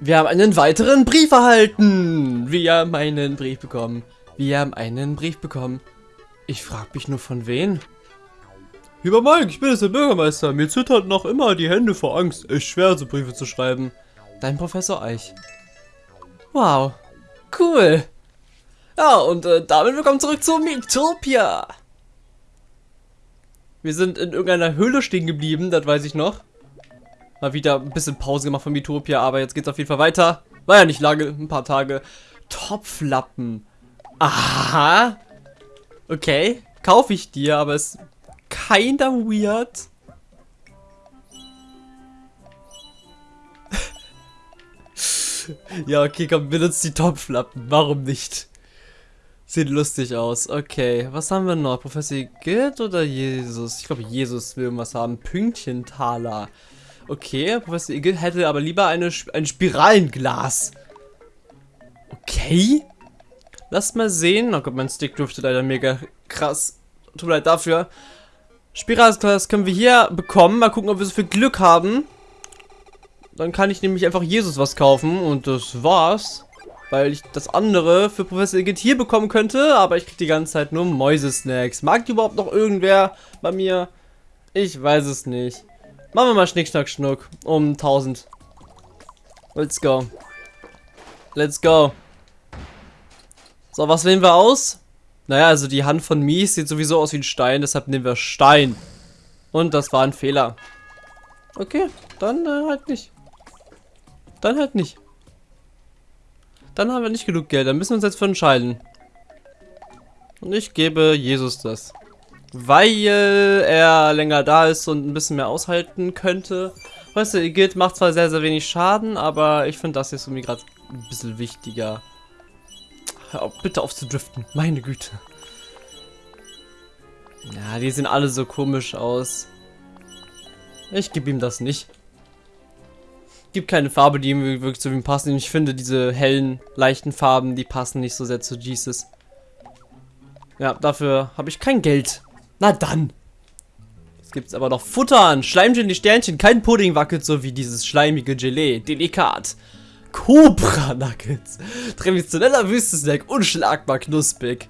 Wir haben einen weiteren Brief erhalten. Wir haben einen Brief bekommen. Wir haben einen Brief bekommen. Ich frage mich nur von wen. Lieber Mike, ich bin jetzt der Bürgermeister. Mir zittert noch immer die Hände vor Angst. Echt schwer, so Briefe zu schreiben. Dein Professor Eich. Wow. Cool. Ja, und äh, damit willkommen zurück zu Miitopia. Wir sind in irgendeiner Höhle stehen geblieben, das weiß ich noch. Mal wieder ein bisschen Pause gemacht von Mitopia, aber jetzt geht's auf jeden Fall weiter. War ja nicht lange, ein paar Tage. Topflappen. Aha. Okay, kaufe ich dir, aber ist kinda weird. ja, okay, komm, benutzt die Topflappen. Warum nicht? Sieht lustig aus. Okay, was haben wir noch? Professor Gilt oder Jesus? Ich glaube, Jesus will irgendwas haben. Pünktchentaler. Okay, Professor Igel hätte aber lieber eine, ein Spiralenglas. Okay. Lass mal sehen. Oh Gott, mein Stick dürfte leider mega krass. Tut mir leid dafür. Spiralenglas können wir hier bekommen. Mal gucken, ob wir so viel Glück haben. Dann kann ich nämlich einfach Jesus was kaufen. Und das war's. Weil ich das andere für Professor Igitt hier bekommen könnte. Aber ich krieg die ganze Zeit nur Mäusesnacks. Mag die überhaupt noch irgendwer bei mir? Ich weiß es nicht. Machen wir mal Schnick, Schnack, Schnuck. Um 1000. Let's go. Let's go. So, was wählen wir aus? Naja, also die Hand von Mies sieht sowieso aus wie ein Stein, deshalb nehmen wir Stein. Und das war ein Fehler. Okay, dann äh, halt nicht. Dann halt nicht. Dann haben wir nicht genug Geld, dann müssen wir uns jetzt für entscheiden. Und ich gebe Jesus das weil er länger da ist und ein bisschen mehr aushalten könnte. Weißt du, Igitt macht zwar sehr, sehr wenig Schaden, aber ich finde das jetzt irgendwie gerade ein bisschen wichtiger. Hör auf, bitte auf zu driften, meine Güte. Ja, die sehen alle so komisch aus. Ich gebe ihm das nicht. Gibt keine Farbe, die ihm wirklich zu ihm passen. Ich finde diese hellen, leichten Farben, die passen nicht so sehr zu Jesus. Ja, dafür habe ich kein Geld. Na dann. Jetzt gibt es aber noch Futter an. Schleimgelee Sternchen. Kein Pudding wackelt so wie dieses schleimige Gelee. Delikat. Cobra Nuggets. Traditioneller Wüstensnack. Unschlagbar knusprig.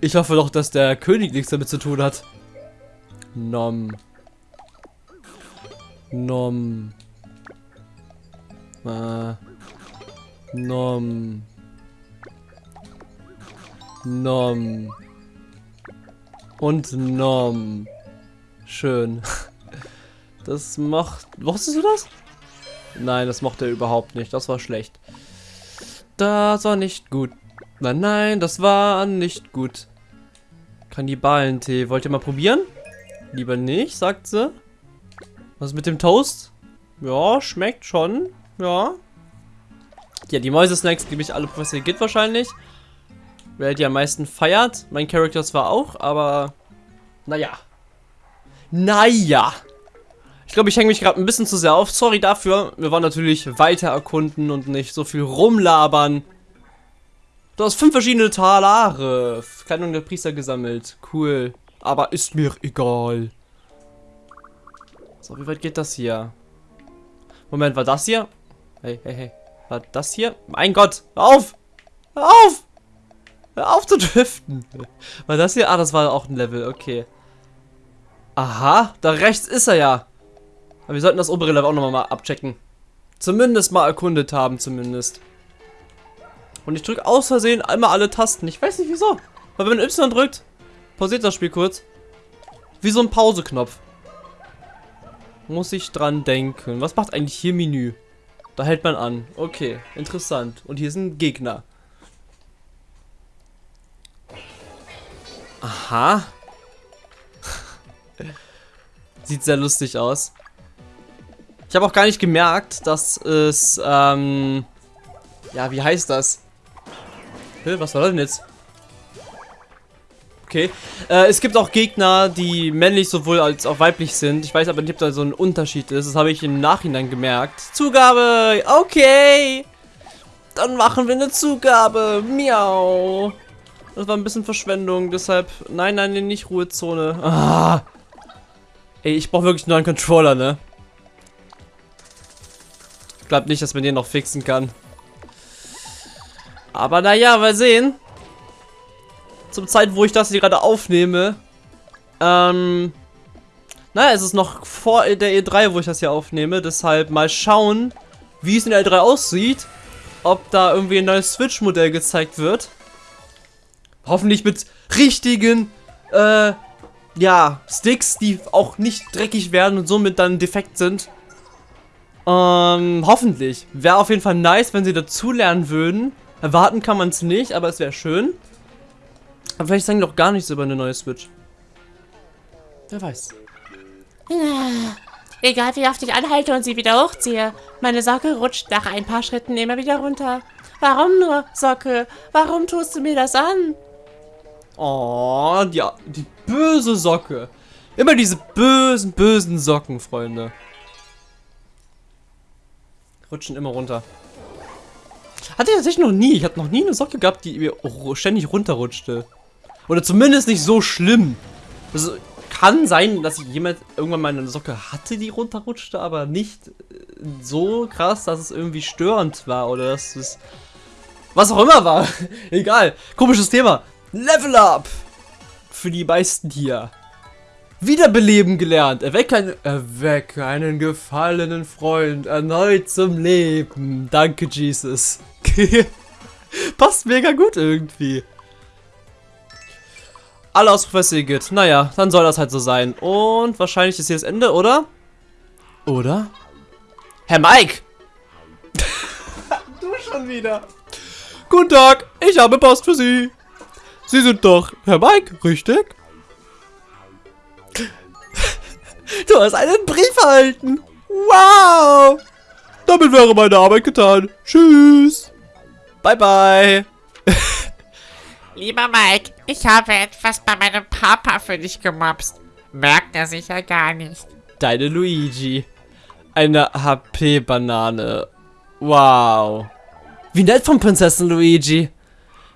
Ich hoffe doch, dass der König nichts damit zu tun hat. Nom. Nom. Äh. Nom. Nom. Und Nom. Schön. Das macht... Wusstest du das? Nein, das mochte er überhaupt nicht. Das war schlecht. Das war nicht gut. Nein, nein, das war nicht gut. Kannibalentee. Wollt ihr mal probieren? Lieber nicht, sagt sie. Was mit dem Toast? Ja, schmeckt schon. Ja. Ja, die Mäuse-Snacks gebe ich alle Professor Git wahrscheinlich. Wer die am meisten feiert. Mein Charakter zwar auch, aber naja. Naja. Ich glaube, ich hänge mich gerade ein bisschen zu sehr auf. Sorry dafür. Wir wollen natürlich weiter erkunden und nicht so viel rumlabern. Du hast fünf verschiedene Talare. Kleidung der Priester gesammelt. Cool. Aber ist mir egal. So, wie weit geht das hier? Moment, war das hier? Hey, hey, hey. War das hier? Mein Gott, hör auf! Hör auf! Hör auf zu driften. War das hier? Ah, das war auch ein Level, okay. Aha, da rechts ist er ja. Aber wir sollten das obere Level auch nochmal mal abchecken. Zumindest mal erkundet haben, zumindest. Und ich drücke aus Versehen einmal alle Tasten. Ich weiß nicht wieso. Weil wenn man Y drückt, pausiert das Spiel kurz. Wie so ein Pauseknopf. Muss ich dran denken. Was macht eigentlich hier Menü? Da hält man an. Okay, interessant. Und hier sind Gegner. Aha. Sieht sehr lustig aus. Ich habe auch gar nicht gemerkt, dass es, ähm, ja, wie heißt das? Hä, was war das denn jetzt? Okay. Äh, es gibt auch Gegner, die männlich sowohl als auch weiblich sind. Ich weiß aber nicht, ob da so ein Unterschied ist. Das habe ich im Nachhinein gemerkt. Zugabe! Okay! Dann machen wir eine Zugabe. Miau. Das war ein bisschen Verschwendung, deshalb... Nein, nein, nicht Ruhezone. Ah. Ey, ich brauche wirklich einen neuen Controller, ne? glaube nicht, dass man den noch fixen kann. Aber naja, mal sehen. Zum Zeit, wo ich das hier gerade aufnehme. Ähm. Naja, es ist noch vor der E3, wo ich das hier aufnehme. Deshalb mal schauen, wie es in der E3 aussieht. Ob da irgendwie ein neues Switch-Modell gezeigt wird. Hoffentlich mit richtigen, äh, ja, Sticks, die auch nicht dreckig werden und somit dann defekt sind. Ähm, hoffentlich. Wäre auf jeden Fall nice, wenn sie dazulernen würden. Erwarten kann man es nicht, aber es wäre schön. Aber vielleicht sagen die doch gar nichts über eine neue Switch. Wer weiß. Ja, egal wie oft ich anhalte und sie wieder hochziehe, meine Socke rutscht nach ein paar Schritten immer wieder runter. Warum nur, Socke? Warum tust du mir das an? Oh, die, die böse Socke. Immer diese bösen, bösen Socken, Freunde. Rutschen immer runter. Hatte ich tatsächlich noch nie. Ich hatte noch nie eine Socke gehabt, die mir ständig runterrutschte. Oder zumindest nicht so schlimm. Also, kann sein, dass ich jemand irgendwann mal eine Socke hatte, die runterrutschte, aber nicht äh, so krass, dass es irgendwie störend war oder dass es was auch immer war. Egal. Komisches Thema. Level Up! Für die meisten hier. Wiederbeleben gelernt. Erwecke, ein, erwecke einen gefallenen Freund erneut zum Leben. Danke, Jesus. Passt mega gut irgendwie. Alle Ausrufverse Igitt. Naja, dann soll das halt so sein. Und wahrscheinlich ist hier das Ende, oder? Oder? Herr Mike! du schon wieder. Guten Tag, ich habe Post für Sie. Sie sind doch Herr Mike, richtig? Du hast einen Brief erhalten. Wow. Damit wäre meine Arbeit getan. Tschüss. Bye, bye. Lieber Mike, ich habe etwas bei meinem Papa für dich gemobst. Merkt er sicher gar nicht. Deine Luigi. Eine HP-Banane. Wow. Wie nett von Prinzessin Luigi.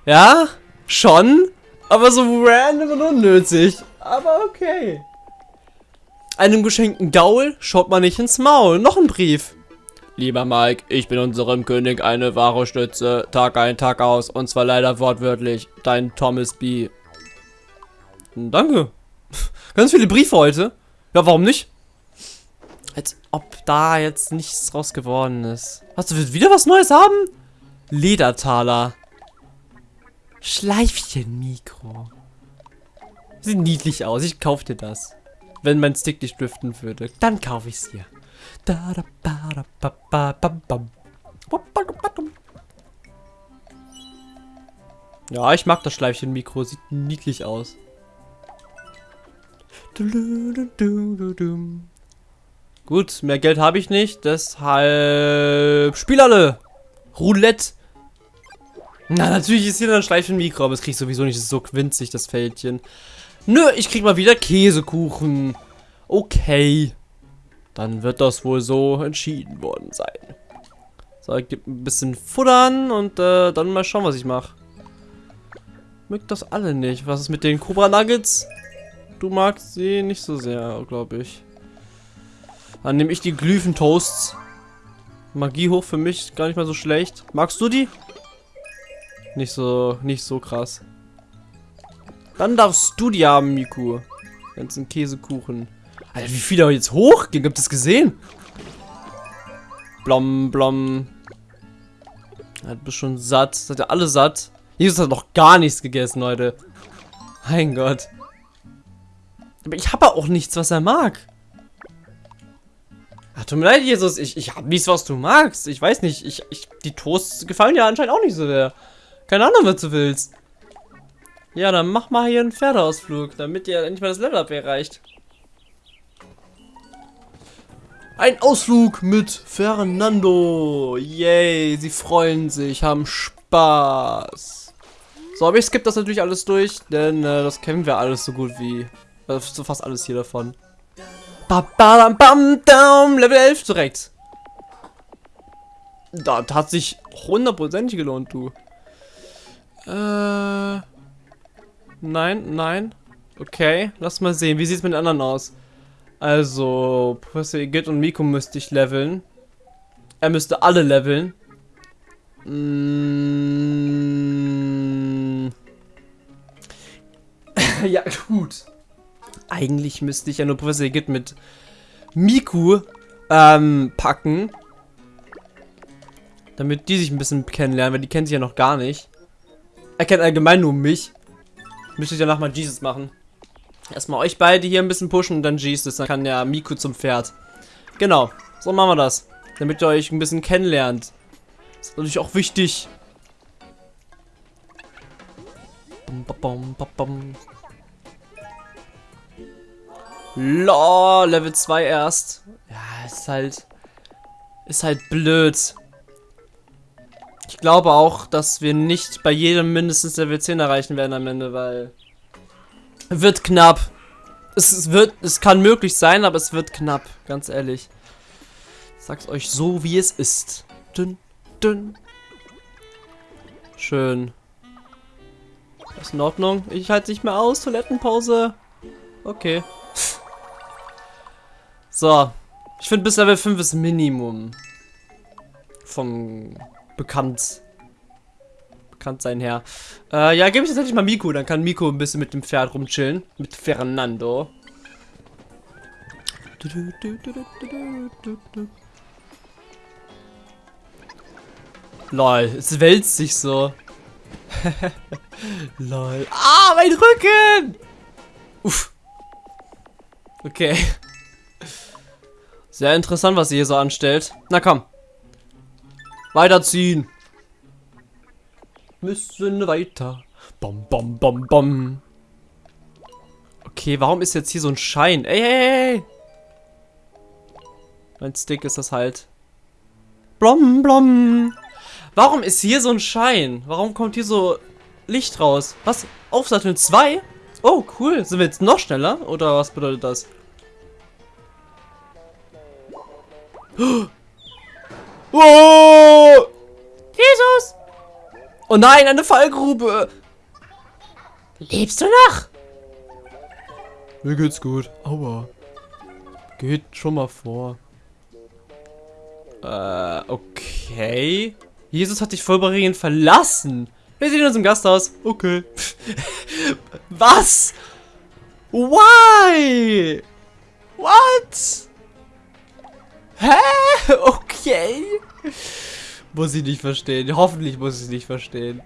Ja, schon. Aber so random und unnötig. Aber okay. Einem geschenkten Gaul schaut man nicht ins Maul. Noch ein Brief. Lieber Mike, ich bin unserem König eine wahre Stütze. Tag ein, Tag aus. Und zwar leider wortwörtlich. Dein Thomas B. Danke. Ganz viele Briefe heute. Ja, warum nicht? Als ob da jetzt nichts draus geworden ist. Hast du wieder was Neues haben? Ledertaler. Schleifchen-Mikro. Sieht niedlich aus. Ich kauf dir das. Wenn mein Stick nicht driften würde, dann kaufe ich es dir. Ja, ich mag das Schleifchen-Mikro. Sieht niedlich aus. Gut, mehr Geld habe ich nicht. Deshalb... Spiel alle! Roulette! Na, natürlich ist hier ein Schleifchen-Mikro, aber es kriege ich sowieso nicht. So winzig, das Fältchen. Nö, ich krieg mal wieder Käsekuchen. Okay. Dann wird das wohl so entschieden worden sein. So, ich gebe ein bisschen Futtern und äh, dann mal schauen, was ich mache. Mögt das alle nicht. Was ist mit den Cobra Nuggets? Du magst sie nicht so sehr, glaube ich. Dann nehme ich die Glyphen-Toasts. Magie hoch für mich, gar nicht mal so schlecht. Magst du die? Nicht so, nicht so krass. Dann darfst du die haben, Miku. Ganzen Käsekuchen. Alter, wie viel da jetzt hochging. Habt ihr das gesehen? Blom, blom. Ja, du bist schon satt. Seid ihr alle satt? Jesus hat noch gar nichts gegessen, Leute. Mein Gott. Aber ich habe auch nichts, was er mag. Ach, tut mir leid, Jesus. Ich, ich habe nichts, was du magst. Ich weiß nicht. Ich, ich, die Toasts gefallen dir anscheinend auch nicht so sehr. Keine Ahnung, was du willst. Ja, dann mach mal hier einen Pferdeausflug, damit ihr endlich mal das Level-Up erreicht. Ein Ausflug mit Fernando. Yay, sie freuen sich, haben Spaß. So, aber ich skippe das natürlich alles durch, denn äh, das kennen wir alles so gut wie... Äh, so fast alles hier davon. Ba, ba, bam, bam, Level 11 direkt. Das hat sich hundertprozentig gelohnt, du. Äh. Nein, nein. Okay, lass mal sehen. Wie sieht es mit den anderen aus? Also, Professor Igitt und Miko müsste ich leveln. Er müsste alle leveln. Mm. ja, gut. Eigentlich müsste ich ja nur Professor Git mit Miku ähm, packen. Damit die sich ein bisschen kennenlernen, weil die kennen sich ja noch gar nicht. Er kennt allgemein nur mich. Müsste ich danach mal Jesus machen. Erstmal euch beide hier ein bisschen pushen und dann Jesus. Dann kann ja Miku zum Pferd. Genau. So machen wir das. Damit ihr euch ein bisschen kennenlernt. Das ist natürlich auch wichtig. Bum, bum, bum, Lol, Level 2 erst. Ja, ist halt... Ist halt blöd. Ich glaube auch, dass wir nicht bei jedem mindestens Level 10 erreichen werden am Ende, weil... Wird knapp. Es, wird, es kann möglich sein, aber es wird knapp, ganz ehrlich. Ich sag's euch so, wie es ist. Dünn, dünn. Schön. Ist in Ordnung. Ich halte nicht mehr aus. Toilettenpause. Okay. So. Ich finde bis Level 5 ist Minimum. Vom bekannt bekannt sein her. Äh, ja, gebe ich tatsächlich mal Miko, dann kann Miko ein bisschen mit dem Pferd rumchillen. Mit Fernando. Lol, es wälzt sich so. Lol. Ah, mein Rücken! Uff. Okay. Sehr interessant, was sie hier so anstellt. Na komm. Weiterziehen. Müssen weiter. Bom, bom, bom, bom. Okay, warum ist jetzt hier so ein Schein? Ey, ey, ey. Mein Stick ist das halt. Blom, blom. Warum ist hier so ein Schein? Warum kommt hier so Licht raus? Was? Aufsatteln 2? Oh, cool. Sind wir jetzt noch schneller? Oder was bedeutet das? Oh! Jesus! Oh nein, eine Fallgrube! Lebst du noch? Mir geht's gut. Aua. Geht schon mal vor. Äh, okay. Jesus hat dich vollberegend verlassen. Wir sehen uns im Gasthaus. Okay. Was? Why? What? Hä? Okay. Muss ich nicht verstehen. Hoffentlich muss ich es nicht verstehen.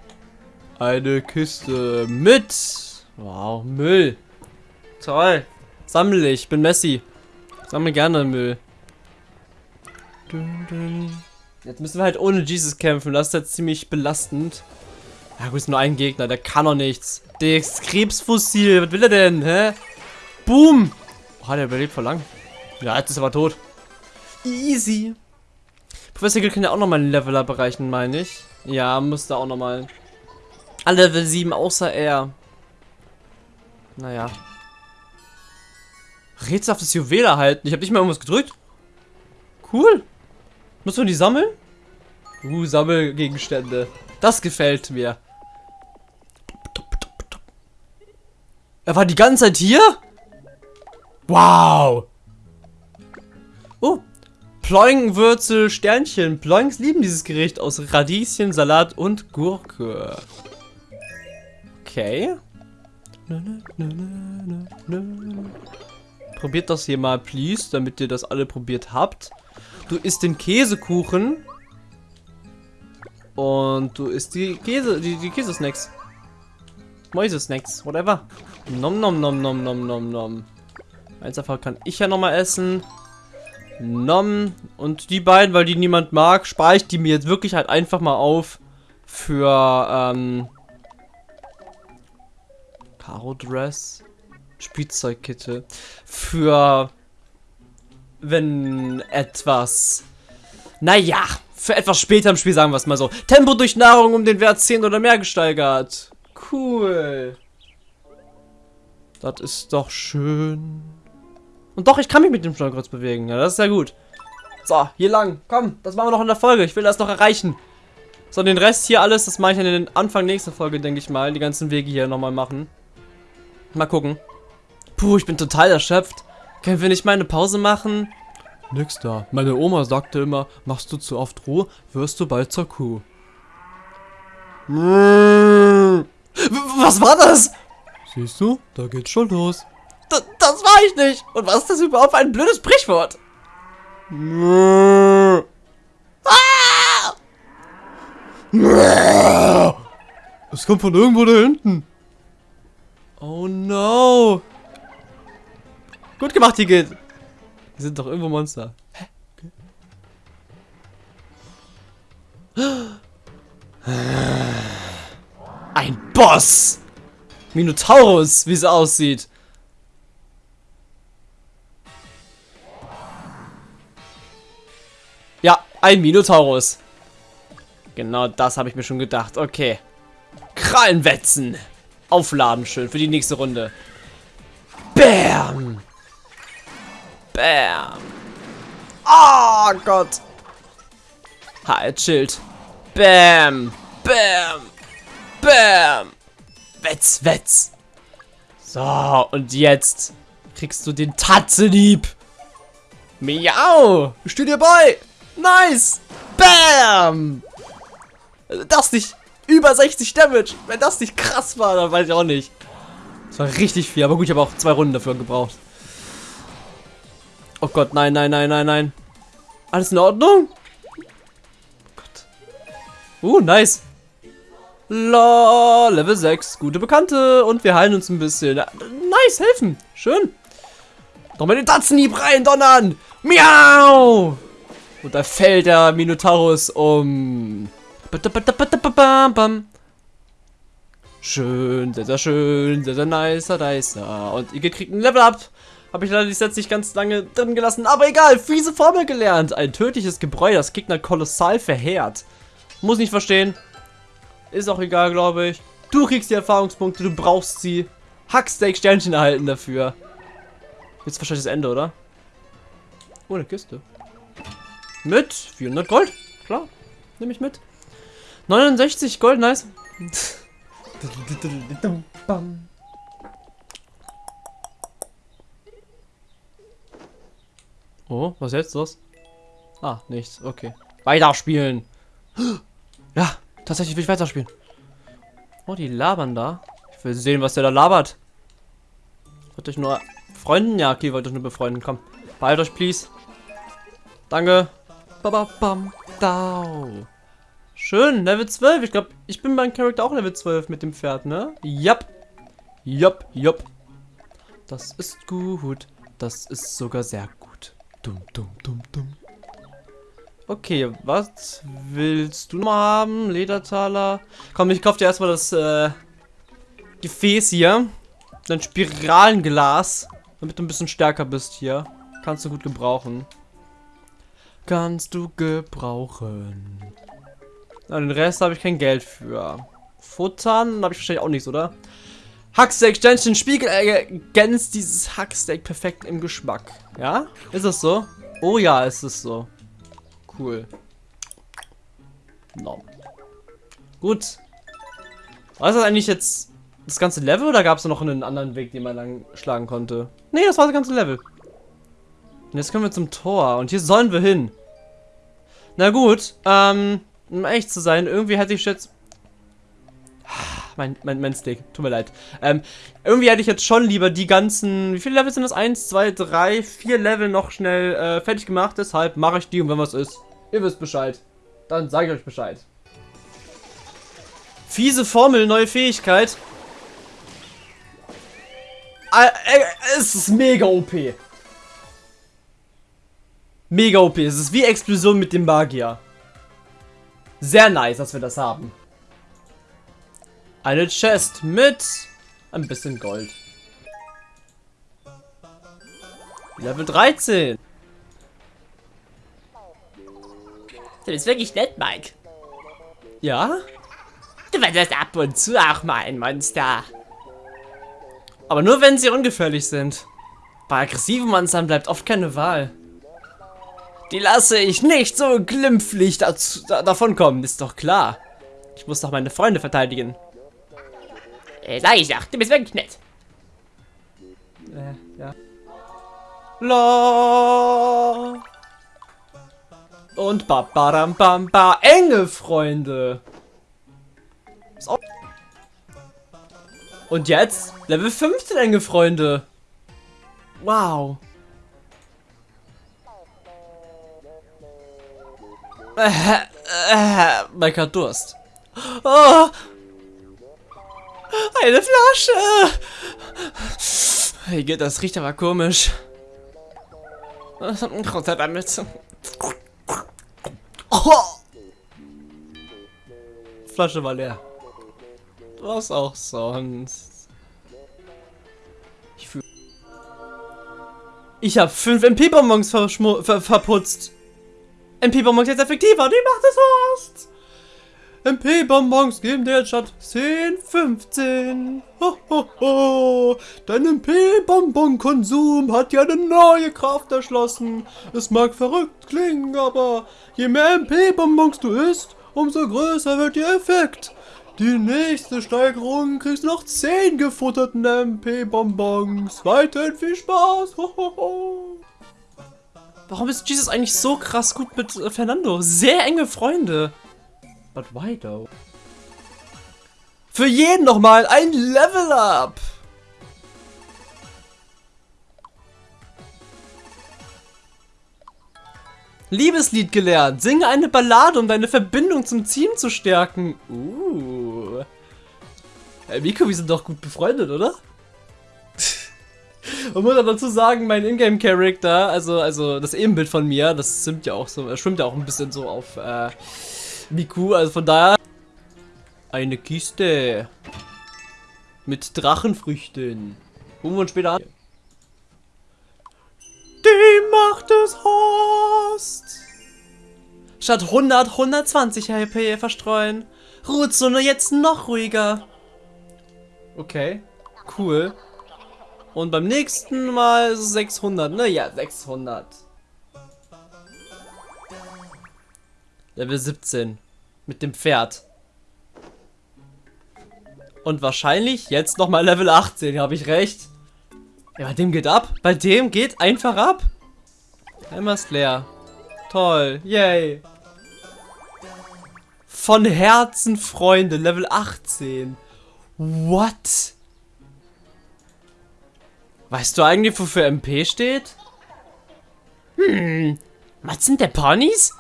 Eine Kiste mit. Wow, Müll. Toll. Sammle ich. Bin Messi. Sammle gerne Müll. Jetzt müssen wir halt ohne Jesus kämpfen. Das ist jetzt ziemlich belastend. Ja gut, ist nur ein Gegner. Der kann doch nichts. Das Krebsfossil. Was will er denn? Hä? Boom. Oh, hat er überlebt vor lang. Ja, jetzt ist er aber tot. Easy. Professor Gill kann ja auch nochmal einen Leveler bereichen, meine ich. Ja, musste auch nochmal. Alle Level 7 außer er. Naja. Rätselhaftes Juwel erhalten. Ich habe nicht mal irgendwas gedrückt. Cool. Muss man die sammeln? Uh, Sammelgegenstände. Das gefällt mir. Er war die ganze Zeit hier? Wow. Oh, Ploingenwürzel Sternchen. Ploings lieben dieses Gericht aus Radieschen, Salat und Gurke. Okay. Probiert das hier mal, please, damit ihr das alle probiert habt. Du isst den Käsekuchen. Und du isst die Käse, die, die Käsesnacks. Mäusesnacks, whatever. Nom nom nom nom nom nom nom. Eins davon kann ich ja nochmal essen. Nom. Und die beiden, weil die niemand mag, spare ich die mir jetzt wirklich halt einfach mal auf für, ähm, Karo Dress, Spielzeugkette, für, wenn etwas, naja, für etwas später im Spiel, sagen wir es mal so. Tempo durch Nahrung um den Wert 10 oder mehr gesteigert. Cool. Das ist doch schön. Und doch, ich kann mich mit dem Steuerkreuz bewegen. Ja, das ist ja gut. So, hier lang. Komm, das machen wir noch in der Folge. Ich will das noch erreichen. So, den Rest hier alles, das mache ich in den Anfang nächster Folge, denke ich mal. Die ganzen Wege hier nochmal machen. Mal gucken. Puh, ich bin total erschöpft. Können wir nicht mal eine Pause machen? Nix da. Meine Oma sagte immer, machst du zu oft Ruhe, wirst du bald zur Kuh. W- Was war das? Siehst du, da geht's schon los. Das, das war ich nicht. Und was ist das überhaupt für ein blödes Sprichwort? Ah! Es kommt von irgendwo da hinten. Oh no. Gut gemacht, Igitt. Die sind doch irgendwo Monster. Hä? Ein Boss! Minotaurus, wie es aussieht. Ein Minotaurus. Genau das habe ich mir schon gedacht. Okay. Krallenwetzen. Aufladen schön für die nächste Runde. Bam! Bam! Oh Gott! Heilschild. Bam! Bam! Bam! Wetz, wetz! So, und jetzt kriegst du den Tatzenhieb. Miau! Steh dir bei! Nice! Bam! Das nicht über 60 Damage. Wenn das nicht krass war, dann weiß ich auch nicht. Das war richtig viel, aber gut, ich habe auch zwei Runden dafür gebraucht. Oh Gott, nein, nein, nein, nein, nein. Alles in Ordnung? Oh Gott. Uh, nice. La, Level 6. Gute Bekannte. Und wir heilen uns ein bisschen. Nice, helfen. Schön. Nochmal den Tatzenhieb rein, donnern. Miau. Und da fällt der Minotaurus um. Schön, sehr, sehr schön, sehr, sehr nicer, nicer. Und ihr kriegt ein Level Up. Habe ich leider die Sets nicht ganz lange drin gelassen. Aber egal, fiese Formel gelernt. Ein tödliches Gebräu, das Gegner kolossal verheert. Muss nicht verstehen. Ist auch egal, glaube ich. Du kriegst die Erfahrungspunkte, du brauchst sie. Hacksteak Sternchen erhalten dafür. Jetzt wahrscheinlich das Ende, oder? Oh, eine Kiste. Mit 400 Gold. Klar, nehme ich mit. 69 Gold, nice. Oh, was jetzt los? Ah, nichts. Okay. Weiterspielen. Ja, tatsächlich will ich weiterspielen. Oh, die labern da. Ich will sehen, was der da labert. Wollte ich nur Freunden? Ja, okay, wollte ich nur befreunden. Komm, behalt euch, please. Danke. Bababam. Dau. Schön, Level 12. Ich glaube, ich bin beim Charakter auch Level 12 mit dem Pferd, ne? Jap. Jap, jap. Das ist gut. Das ist sogar sehr gut. Dumm, dumm, dumm, dumm. Okay, was willst du noch haben? Ledertaler. Komm, ich kauf dir erstmal das äh, Gefäß hier. Dein Spiralenglas. Damit du ein bisschen stärker bist hier. Kannst du gut gebrauchen. Kannst du gebrauchen. Na, den Rest habe ich kein Geld für. Futtern habe ich wahrscheinlich auch nichts, oder? Hacksteak Sternchen Spiegel ergänzt dieses Hacksteak perfekt im Geschmack. Ja? Ist das so? Oh ja, ist es so. Cool. No. Gut. War das eigentlich jetzt das ganze Level oder gab es noch einen anderen Weg, den man lang schlagen konnte? Nee, das war das ganze Level. Und jetzt können wir zum Tor. Und hier sollen wir hin. Na gut, ähm, um echt zu sein, irgendwie hätte ich jetzt... Mein, mein, mein Stick, tut mir leid. Ähm, irgendwie hätte ich jetzt schon lieber die ganzen... Wie viele Level sind das? Eins, zwei, drei, vier Level noch schnell äh, fertig gemacht. Deshalb mache ich die und wenn was ist, ihr wisst Bescheid. Dann sage ich euch Bescheid. Fiese Formel, neue Fähigkeit. Äh, äh, es ist mega OP. Mega OP. Es ist wie Explosion mit dem Magier. Sehr nice, dass wir das haben. Eine Chest mit ein bisschen Gold. Level 13. Du bist wirklich nett, Mike. Ja? Du warst ab und zu auch mal ein Monster. Aber nur wenn sie ungefährlich sind. Bei aggressiven Monstern bleibt oft keine Wahl. Die lasse ich nicht so glimpflich dazu, da, davon kommen, ist doch klar. Ich muss doch meine Freunde verteidigen. Äh, sag ich doch, du bist wirklich nett. Äh, ja. La. Und ba badam bam ba enge Freunde. Und jetzt Level 15 enge Freunde. Wow. Äh, äh, Mike hat Durst. Oh. Eine Flasche. Hey, geht das riecht aber komisch. Runter damit. Oh. Flasche war leer. Was auch sonst. Ich fühle. Ich habe fünf MP-Bonbons ver verputzt. MP-Bonbons jetzt effektiver. Die macht es Horst. MP-Bonbons geben dir statt 10, 15. Ho, ho, ho. Dein MP-Bonbon-Konsum hat dir eine neue Kraft erschlossen. Es mag verrückt klingen, aber je mehr MP-Bonbons du isst, umso größer wird der Effekt. Die nächste Steigerung kriegst du noch 10 gefutterten MP-Bonbons. Weiterhin viel Spaß. Ho, ho, ho. Warum ist Jesus eigentlich so krass gut mit äh, Fernando? Sehr enge Freunde. But why though? Für jeden nochmal ein Level Up! Liebeslied gelernt. Singe eine Ballade, um deine Verbindung zum Team zu stärken. Uh. Hey, Miko, wir sind doch gut befreundet, oder? Man muss aber dazu sagen, mein Ingame-Character, also, also das Ebenbild von mir, das schwimmt ja auch so, schwimmt ja auch ein bisschen so auf, äh, Miku, also von daher. Eine Kiste. Mit Drachenfrüchten. Gucken wir uns später an. Die Macht des Horst. Statt 100, 120 HP verstreuen. Ruhezone jetzt noch ruhiger. Okay, cool. Und beim nächsten Mal 600, ne? Ja, 600. Level 17. Mit dem Pferd. Und wahrscheinlich jetzt nochmal Level 18, habe ich recht. Ja, bei dem geht ab. Bei dem geht einfach ab. Einmal ist leer. Toll. Yay. Von Herzen Freunde. Level 18. What? Weißt du eigentlich, wofür MP steht? Hm. Was sind der Ponys?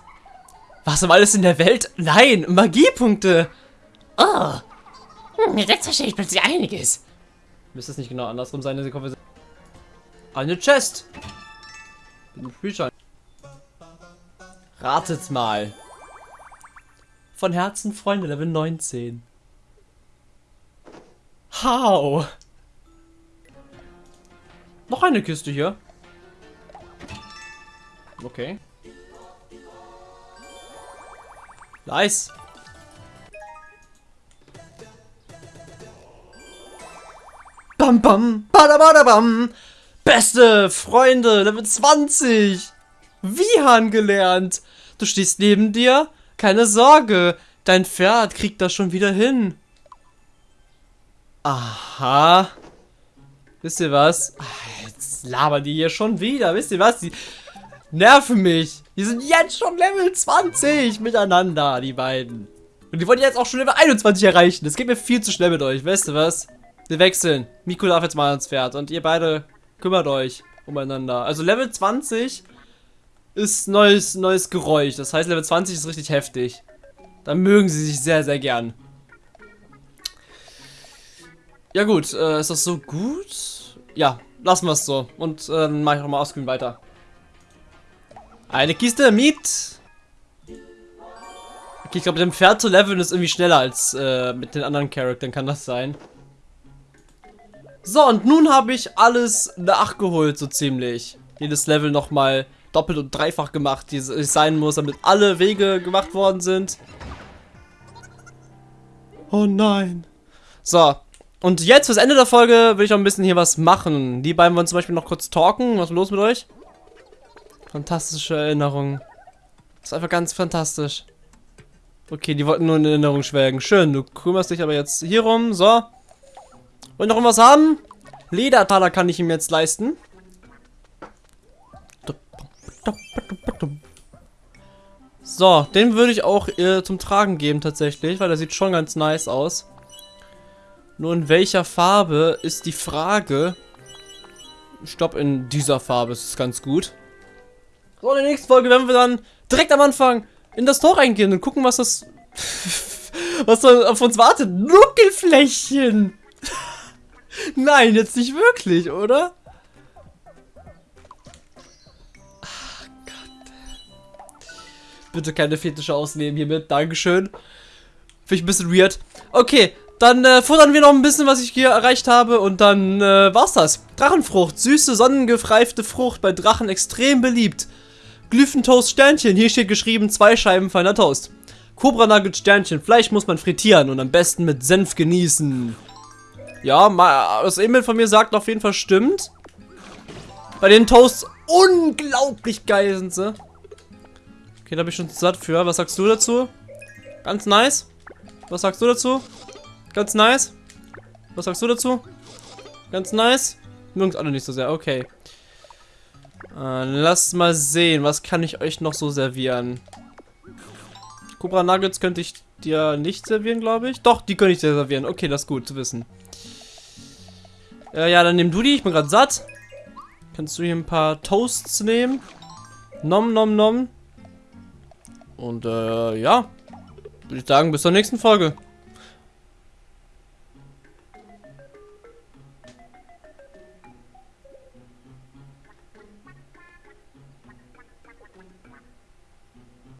Was um alles in der Welt? Nein, Magiepunkte. Oh. Hm, jetzt verstehe ich plötzlich einiges. Müsste es nicht genau andersrum sein, diese Konversation? Eine Chest. Spielschein. Ratet mal. Von Herzen Freunde, Level 19. How? Noch eine Kiste hier. Okay. Nice. Bam bam, badabadabam. Beste Freunde, Level 20. Wihan gelernt. Du stehst neben dir? Keine Sorge, dein Pferd kriegt das schon wieder hin. Aha. Wisst ihr was? Jetzt labern die hier schon wieder. Wisst ihr was? Die nerven mich. Die sind jetzt schon Level 20 miteinander, die beiden. Und die wollen jetzt auch schon Level 21 erreichen. Das geht mir viel zu schnell mit euch. Weißt du was? Wir wechseln. Miku darf jetzt mal ans Pferd. Und ihr beide kümmert euch umeinander. Also Level 20 ist neues, neues Geräusch. Das heißt, Level 20 ist richtig heftig. Da mögen sie sich sehr, sehr gern. Ja gut, äh, ist das so gut? Ja, lassen wir es so. Und äh, dann mache ich nochmal Offscreen weiter. Eine Kiste mit. Okay, ich glaube, mit dem Pferd zu leveln ist irgendwie schneller als äh, mit den anderen Charakteren, kann das sein. So, und nun habe ich alles nachgeholt, so ziemlich. Jedes Level nochmal doppelt und dreifach gemacht, wie es sein muss, damit alle Wege gemacht worden sind. Oh nein. So, und jetzt fürs Ende der Folge will ich noch ein bisschen hier was machen. Die beiden wollen zum Beispiel noch kurz talken. Was ist los mit euch? Fantastische Erinnerung. Das ist einfach ganz fantastisch. Okay, die wollten nur in Erinnerung schwelgen. Schön, du kümmerst dich aber jetzt hier rum. So. Wollt noch irgendwas haben? Ledertaler kann ich ihm jetzt leisten. So, den würde ich auch äh, zum Tragen geben tatsächlich, weil der sieht schon ganz nice aus. Nur in welcher Farbe ist die Frage. Glaube, in dieser Farbe ist es ganz gut. So, in der nächsten Folge werden wir dann direkt am Anfang in das Tor reingehen und gucken, was das... was auf uns wartet. Nuckelflächen! Nein, jetzt nicht wirklich, oder? Ach Gott. Bitte keine Fetische ausnehmen hiermit. Dankeschön. Finde ich ein bisschen weird. Okay, dann äh, futtern wir noch ein bisschen, was ich hier erreicht habe. Und dann äh, war's das. Drachenfrucht. Süße, sonnengefreifte Frucht. Bei Drachen extrem beliebt. Glyphentoast Sternchen. Hier steht geschrieben, zwei Scheiben feiner Toast. Cobra Nugget Sternchen. Fleisch muss man frittieren und am besten mit Senf genießen. Ja, das E-Mail von mir sagt auf jeden Fall stimmt. Bei den Toasts unglaublich geil sind sie. Okay, da bin ich schon satt für. Was sagst du dazu? Ganz nice. Was sagst du dazu? Ganz nice. Was sagst du dazu? Ganz nice. Mögen alle nicht so sehr. Okay. Äh, lasst mal sehen. Was kann ich euch noch so servieren? Cobra Nuggets könnte ich dir nicht servieren, glaube ich. Doch, die könnte ich dir servieren. Okay, das ist gut zu wissen. Äh, ja, dann nimm du die. Ich bin gerade satt. Kannst du hier ein paar Toasts nehmen? Nom, nom, nom. Und, äh, ja. Würde ich sagen, bis zur nächsten Folge.